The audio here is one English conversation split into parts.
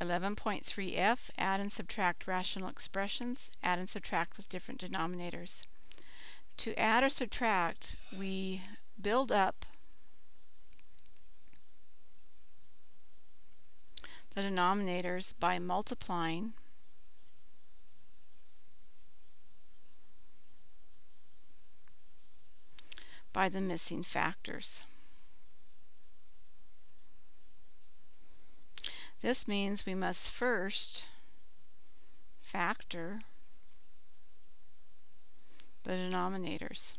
11.3f, add and subtract rational expressions, add and subtract with different denominators. To add or subtract, we build up the denominators by multiplying by the missing factors. This means we must first factor the denominators.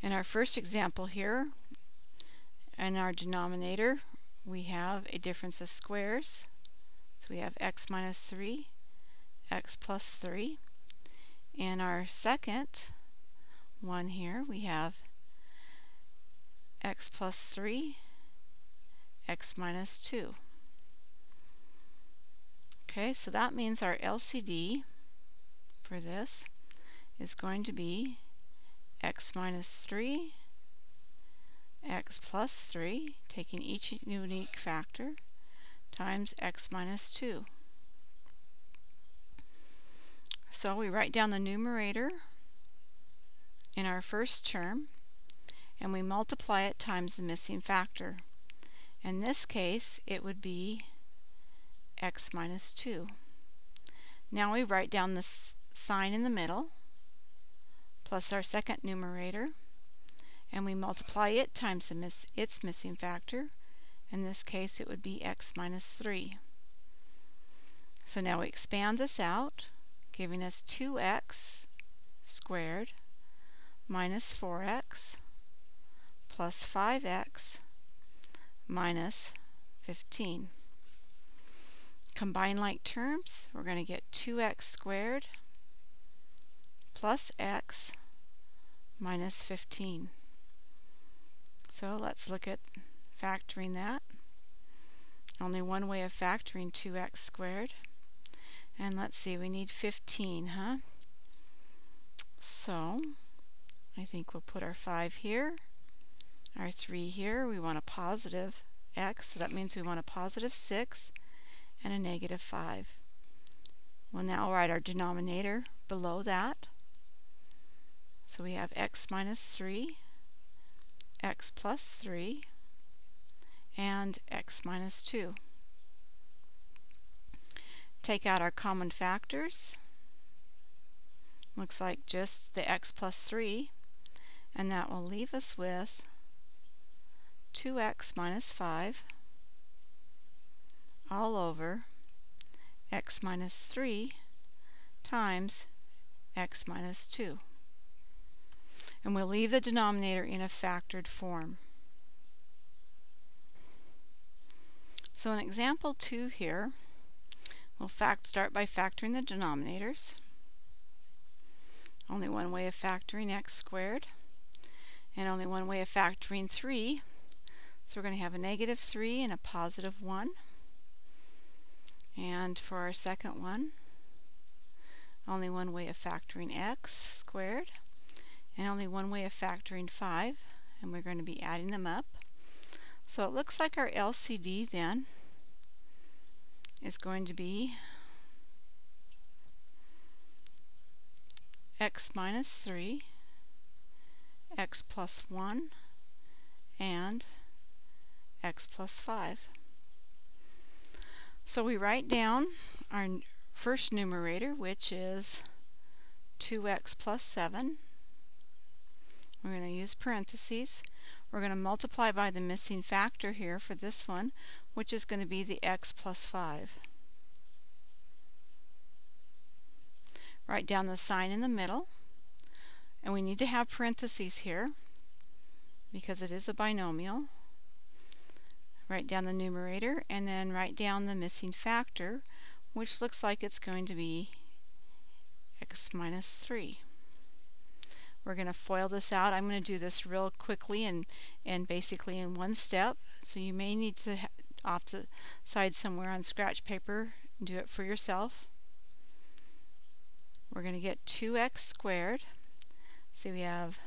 In our first example here, in our denominator, we have a difference of squares. So we have x minus 3, x plus 3. In our second one here, we have x plus 3 x minus 2. Okay, so that means our LCD for this is going to be x minus 3, x plus 3, taking each unique factor, times x minus 2. So we write down the numerator in our first term, and we multiply it times the missing factor. In this case, it would be x minus 2. Now we write down the sign in the middle, plus our second numerator, and we multiply it times its missing factor. In this case, it would be x minus 3. So now we expand this out, giving us 2x squared minus 4x plus 5x minus 15. Combine like terms, we're going to get 2x squared plus x minus 15. So let's look at factoring that. Only one way of factoring 2x squared. And let's see, we need 15, huh? So, I think we'll put our 5 here our 3 here, we want a positive x, so that means we want a positive 6 and a negative 5. We'll now write our denominator below that. So we have x minus 3, x plus 3, and x minus 2. Take out our common factors. Looks like just the x plus 3, and that will leave us with 2x minus 5 all over x minus 3 times x minus 2. And we'll leave the denominator in a factored form. So in example 2 here, we'll fact start by factoring the denominators. Only one way of factoring x squared, and only one way of factoring 3 so we're going to have a negative 3 and a positive 1. And for our second one, only one way of factoring x squared, and only one way of factoring 5, and we're going to be adding them up. So it looks like our LCD then is going to be x minus 3, x plus 1, and x plus 5. So we write down our first numerator, which is 2x plus 7. We're going to use parentheses. We're going to multiply by the missing factor here for this one, which is going to be the x plus 5. Write down the sign in the middle. And we need to have parentheses here because it is a binomial write down the numerator, and then write down the missing factor, which looks like it's going to be x minus 3. We're going to FOIL this out. I'm going to do this real quickly and, and basically in one step. So you may need to off the side somewhere on scratch paper do it for yourself. We're going to get 2x squared. So we have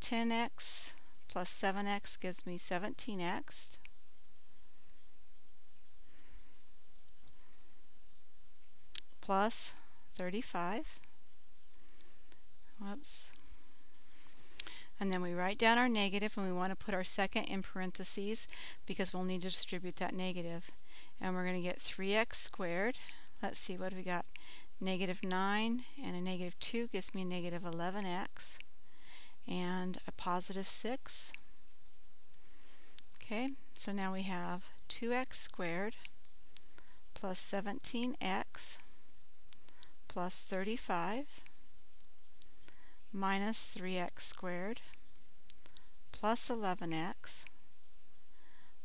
10x plus 7x gives me 17x plus 35. Whoops. And then we write down our negative and we want to put our second in parentheses because we'll need to distribute that negative. And we're going to get 3x squared. Let's see, what we got? Negative 9 and a negative 2 gives me a negative 11x and a positive 6. Okay, so now we have 2x squared plus 17x plus 35 minus 3x squared plus 11x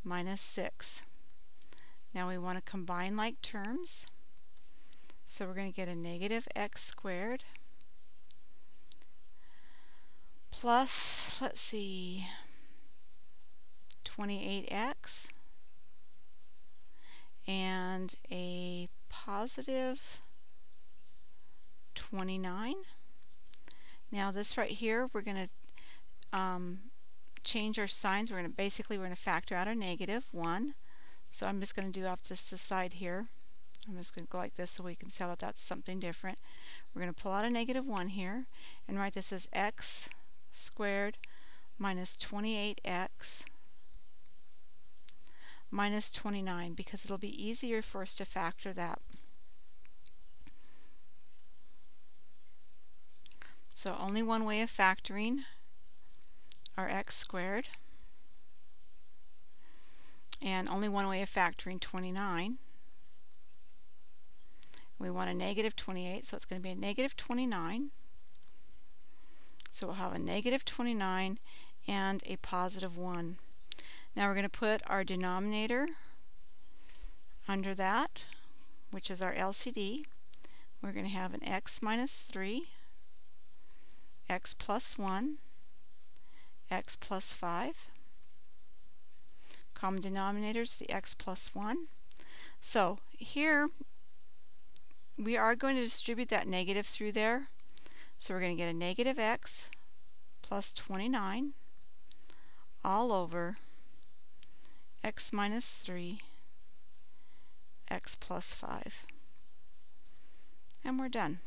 minus 6. Now we want to combine like terms. So we're going to get a negative x squared plus, let's see, 28x and a positive 29. Now this right here, we're going to um, change our signs. We're going to basically we're going to factor out a negative 1. So I'm just going to do off this side here. I'm just going to go like this so we can tell that that's something different. We're going to pull out a negative 1 here and write this as x squared minus 28x minus 29 because it'll be easier for us to factor that. So only one way of factoring our x squared and only one way of factoring 29. We want a negative 28 so it's going to be a negative 29. So we'll have a negative 29 and a positive 1. Now we're going to put our denominator under that, which is our LCD. We're going to have an x minus 3 x plus 1, x plus 5. Common denominator is the x plus 1. So here we are going to distribute that negative through there. So we're going to get a negative x plus 29 all over x minus 3 x plus 5. And we're done.